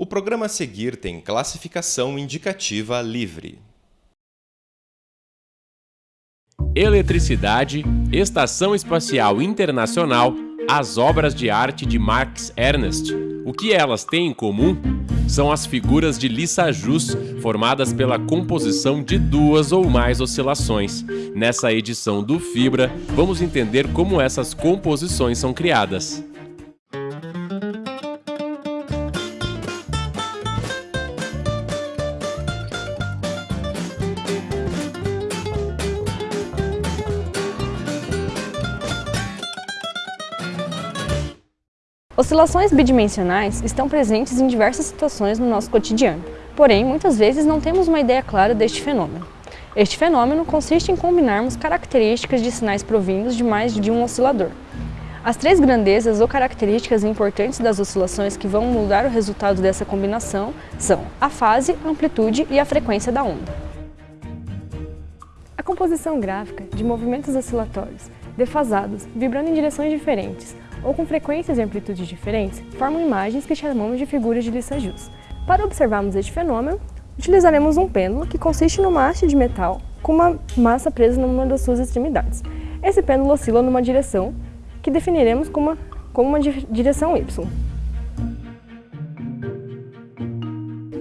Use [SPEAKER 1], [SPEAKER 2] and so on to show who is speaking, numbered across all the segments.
[SPEAKER 1] O programa a seguir tem classificação indicativa livre.
[SPEAKER 2] Eletricidade, Estação Espacial Internacional, as obras de arte de Max Ernst. O que elas têm em comum? São as figuras de Lissajous, formadas pela composição de duas ou mais oscilações. Nessa edição do Fibra, vamos entender como essas composições são criadas.
[SPEAKER 3] Oscilações bidimensionais estão presentes em diversas situações no nosso cotidiano, porém, muitas vezes não temos uma ideia clara deste fenômeno. Este fenômeno consiste em combinarmos características de sinais provindos de mais de um oscilador. As três grandezas ou características importantes das oscilações que vão mudar o resultado dessa combinação são a fase, a amplitude e a frequência da onda. A composição gráfica de movimentos oscilatórios, defasados, vibrando em direções diferentes, ou com frequências e amplitudes diferentes, formam imagens que chamamos de figuras de Lissajous. Para observarmos este fenômeno, utilizaremos um pêndulo que consiste numa haste de metal com uma massa presa numa das suas extremidades. Esse pêndulo oscila numa direção que definiremos como uma, como uma direção Y.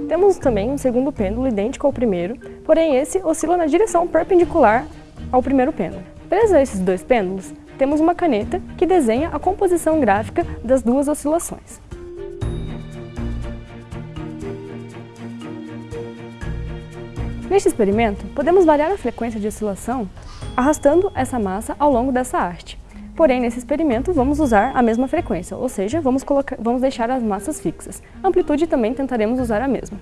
[SPEAKER 3] Temos também um segundo pêndulo idêntico ao primeiro, porém esse oscila na direção perpendicular ao primeiro pêndulo. Preso a esses dois pêndulos, temos uma caneta que desenha a composição gráfica das duas oscilações. Neste experimento, podemos variar a frequência de oscilação arrastando essa massa ao longo dessa haste. Porém, nesse experimento, vamos usar a mesma frequência, ou seja, vamos, colocar, vamos deixar as massas fixas. A amplitude também tentaremos usar a mesma.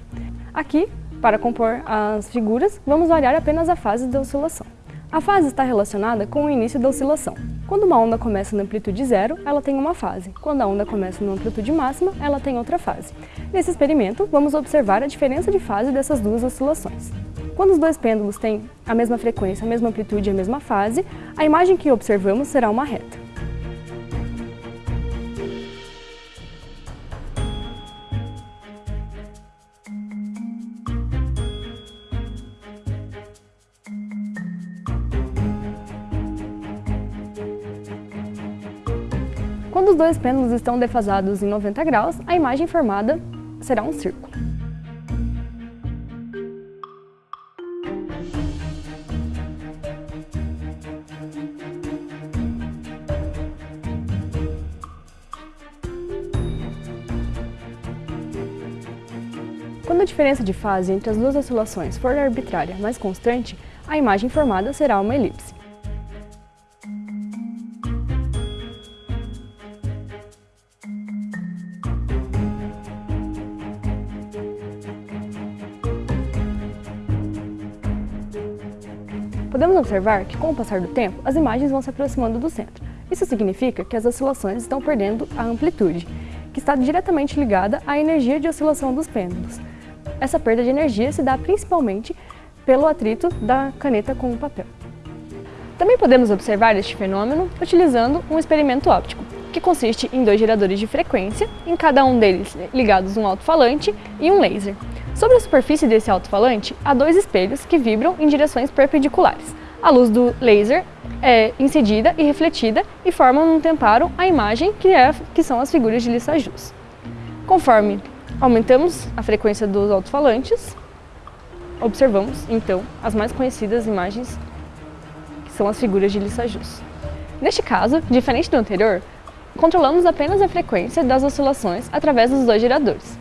[SPEAKER 3] Aqui, para compor as figuras, vamos variar apenas a fase da oscilação. A fase está relacionada com o início da oscilação. Quando uma onda começa na amplitude zero, ela tem uma fase. Quando a onda começa na amplitude máxima, ela tem outra fase. Nesse experimento, vamos observar a diferença de fase dessas duas oscilações. Quando os dois pêndulos têm a mesma frequência, a mesma amplitude e a mesma fase, a imagem que observamos será uma reta. Quando os dois pêndulos estão defasados em 90 graus, a imagem formada será um círculo. Quando a diferença de fase entre as duas oscilações for arbitrária, mas constante, a imagem formada será uma elipse. Podemos observar que, com o passar do tempo, as imagens vão se aproximando do centro. Isso significa que as oscilações estão perdendo a amplitude, que está diretamente ligada à energia de oscilação dos pêndulos. Essa perda de energia se dá principalmente pelo atrito da caneta com o papel. Também podemos observar este fenômeno utilizando um experimento óptico, que consiste em dois geradores de frequência, em cada um deles ligados um alto-falante e um laser. Sobre a superfície desse alto-falante, há dois espelhos que vibram em direções perpendiculares. A luz do laser é incidida e refletida e formam num temparo a imagem que, é, que são as figuras de Lissajous. Conforme aumentamos a frequência dos alto-falantes, observamos, então, as mais conhecidas imagens, que são as figuras de Lissajous. Neste caso, diferente do anterior, controlamos apenas a frequência das oscilações através dos dois geradores.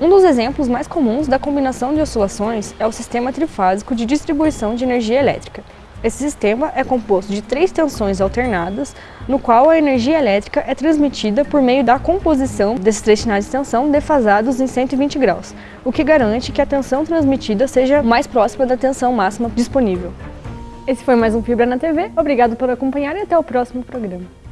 [SPEAKER 3] Um dos exemplos mais comuns da combinação de oscilações é o sistema trifásico de distribuição de energia elétrica. Esse sistema é composto de três tensões alternadas, no qual a energia elétrica é transmitida por meio da composição desses três sinais de tensão defasados em 120 graus, o que garante que a tensão transmitida seja mais próxima da tensão máxima disponível. Esse foi mais um Fibra na TV, obrigado por acompanhar e até o próximo programa.